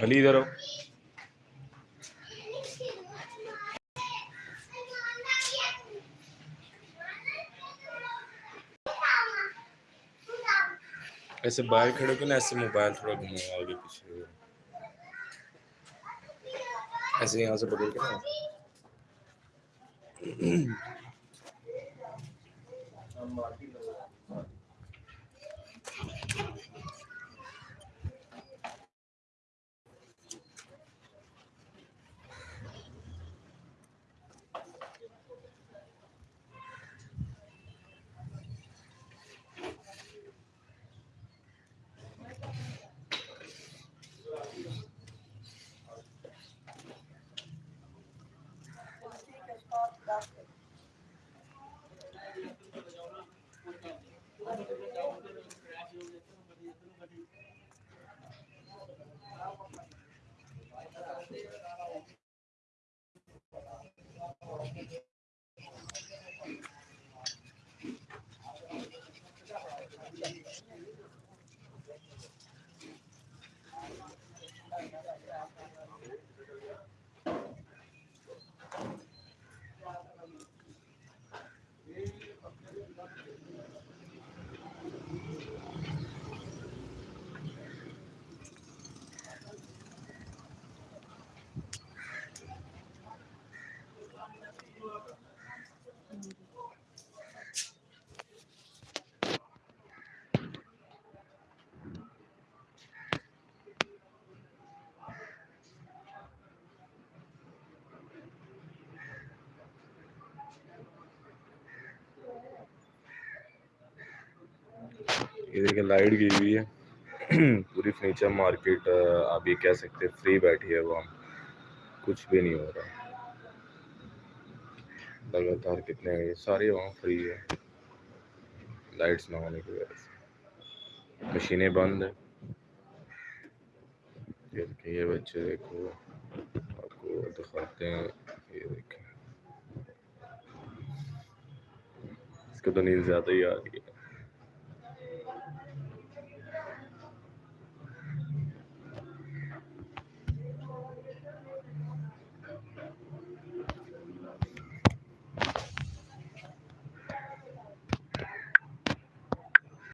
Alídaro. ایسے باہر کھڑے کے نا ایسے موبائل تھوڑا گھماؤ آگے پیچھے۔ ایسے یہاں سے بدل کے نا Thank you. ادھر کے لائٹ گئی ہوئی ہے۔ پوری فرنیچر مارکیٹ آپ یہ کہہ سکتے فری بیٹھی ہے وہ۔ کچھ بھی نہیں ہو رہا۔ لگاتار کتنے سارے وہاں فری ہے۔ لائٹس نہ ہونے کی وجہ سے۔ مشینیں بند ہیں۔ یہ بچے دیکھو، آپ کو دکھاتے ہیں، یہ دیکھیں۔ اس کو تو نیند زیادہ ہی آ رہی ہے۔